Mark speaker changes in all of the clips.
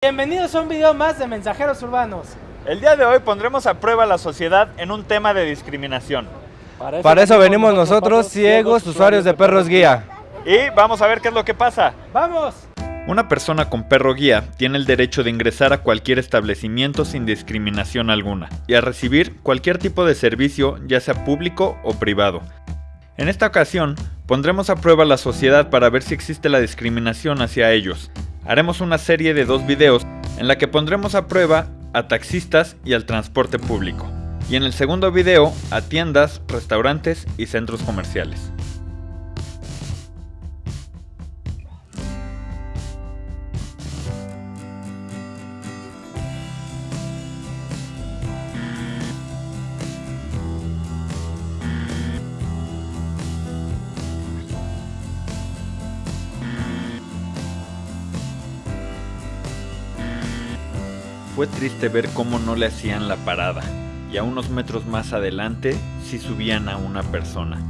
Speaker 1: Bienvenidos a un video más de Mensajeros Urbanos.
Speaker 2: El día de hoy pondremos a prueba a la sociedad en un tema de discriminación.
Speaker 3: Para eso venimos nosotros, ciegos, usuarios de perros guía.
Speaker 2: Y vamos a ver qué es lo que pasa.
Speaker 1: ¡Vamos!
Speaker 2: Una persona con perro guía tiene el derecho de ingresar a cualquier establecimiento sin discriminación alguna y a recibir cualquier tipo de servicio, ya sea público o privado. En esta ocasión, pondremos a prueba a la sociedad para ver si existe la discriminación hacia ellos. Haremos una serie de dos videos en la que pondremos a prueba a taxistas y al transporte público. Y en el segundo video a tiendas, restaurantes y centros comerciales. Fue triste ver cómo no le hacían la parada, y a unos metros más adelante sí subían a una persona.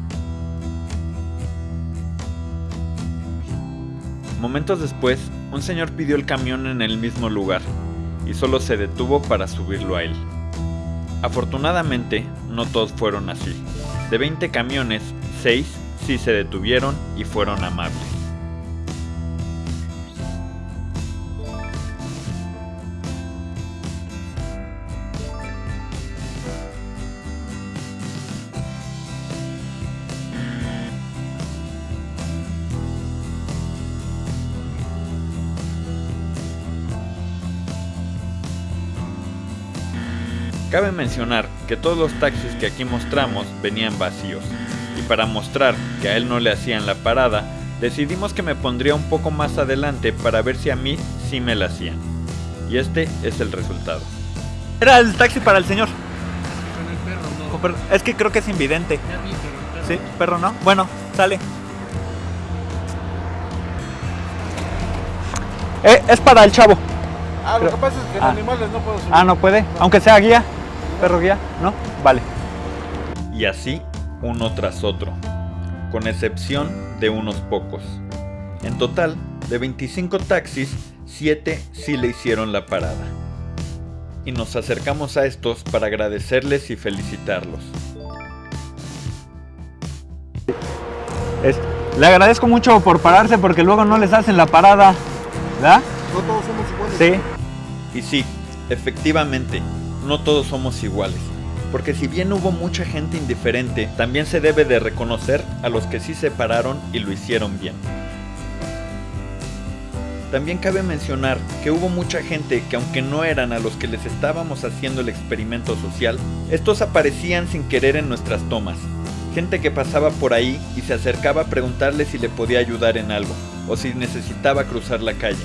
Speaker 2: Momentos después, un señor pidió el camión en el mismo lugar, y solo se detuvo para subirlo a él. Afortunadamente, no todos fueron así. De 20 camiones, 6 sí se detuvieron y fueron amables. Cabe mencionar que todos los taxis que aquí mostramos venían vacíos, y para mostrar que a él no le hacían la parada, decidimos que me pondría un poco más adelante para ver si a mí sí me la hacían. Y este es el resultado. Era el taxi para el señor.
Speaker 4: Con el perro, no.
Speaker 2: Es que creo que es invidente.
Speaker 4: Ya vi, pero el perro
Speaker 2: Sí, perro no. Bueno, sale.
Speaker 3: Eh, es para el chavo.
Speaker 5: Ah, lo que pasa es que en
Speaker 3: Ah.
Speaker 5: animales no puedo subir.
Speaker 3: Ah, no puede. Aunque sea guía. Perro guía, ¿no? Vale.
Speaker 2: Y así uno tras otro, con excepción de unos pocos. En total, de 25 taxis, 7 sí le hicieron la parada. Y nos acercamos a estos para agradecerles y felicitarlos.
Speaker 3: Es- le agradezco mucho por pararse porque luego no les hacen la parada. ¿Verdad?
Speaker 5: No todos somos iguales.
Speaker 3: Sí.
Speaker 2: Y sí, efectivamente, no todos somos iguales. Porque si bien hubo mucha gente indiferente, también se debe de reconocer a los que sí se pararon y lo hicieron bien. También cabe mencionar que hubo mucha gente que aunque no eran a los que les estábamos haciendo el experimento social, estos aparecían sin querer en nuestras tomas. Gente que pasaba por ahí y se acercaba a preguntarle si le podía ayudar en algo, o si necesitaba cruzar la calle.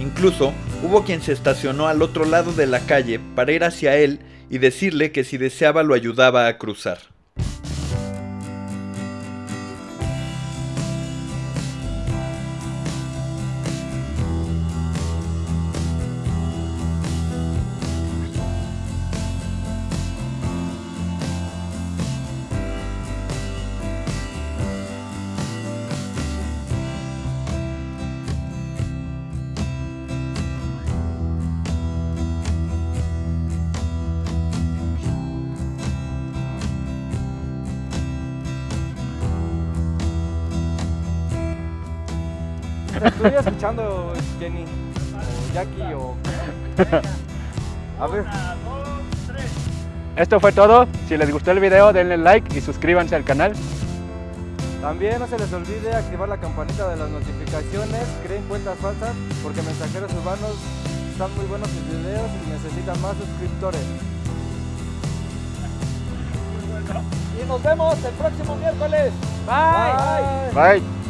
Speaker 2: Incluso hubo quien se estacionó al otro lado de la calle para ir hacia él y decirle que si deseaba lo ayudaba a cruzar.
Speaker 5: Estoy escuchando Jenny o Jackie o. A ver.
Speaker 3: Esto fue todo. Si les gustó el video, denle like y suscríbanse al canal.
Speaker 5: También no se les olvide activar la campanita de las notificaciones, creen cuentas falsas, porque mensajeros urbanos están muy buenos sus videos y necesitan más suscriptores. Y nos vemos el próximo miércoles. Bye.
Speaker 3: Bye.